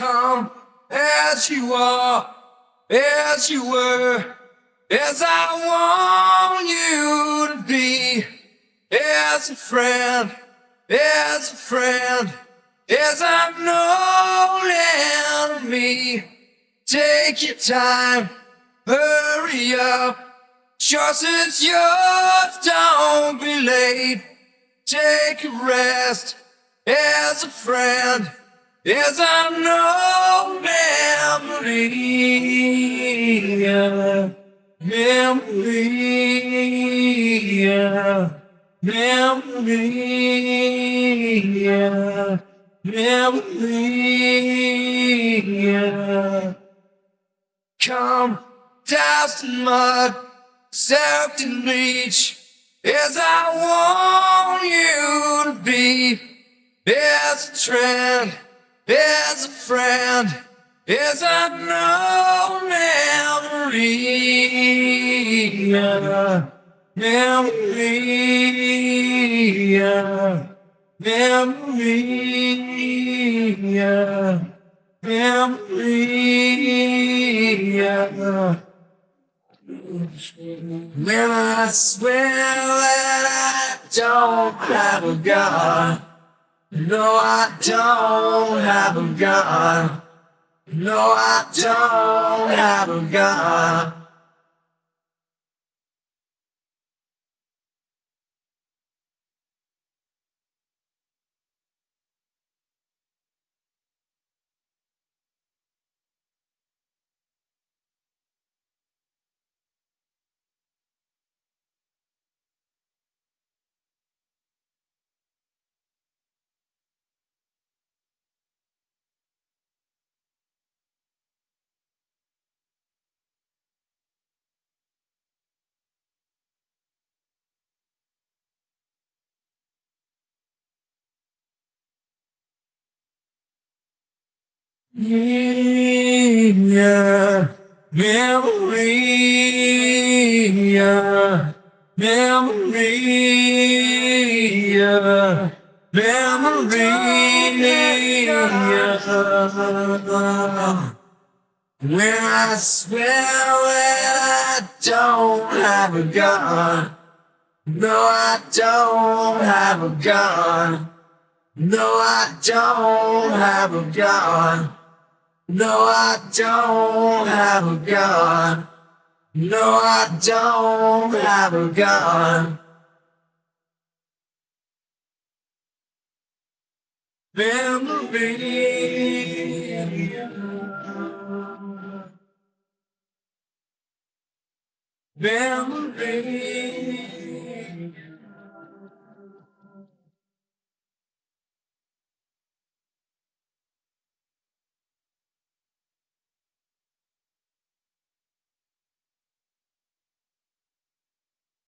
Come as you are, as you were, as I want you to be, as a friend, as a friend, as I'm known enemy. Take your time, hurry up. Choice is yours, don't be late. Take a rest as a friend, as I know memory, memory, memory, memory. Come, dust and mud, soaked in bleach, as I want you to be, as a trend, as a friend, as I know memory, memory, memory, memory. When I swear that I don't have a gun, no, I don't have a gun, no, I don't have a gun. Yeah, memory, yeah, memory, memory. When I swear that I don't have a gun, no, I don't have a gun. No, I don't have a gun. No, I don't have a gun. No, I don't have a gun. Memory. Memory.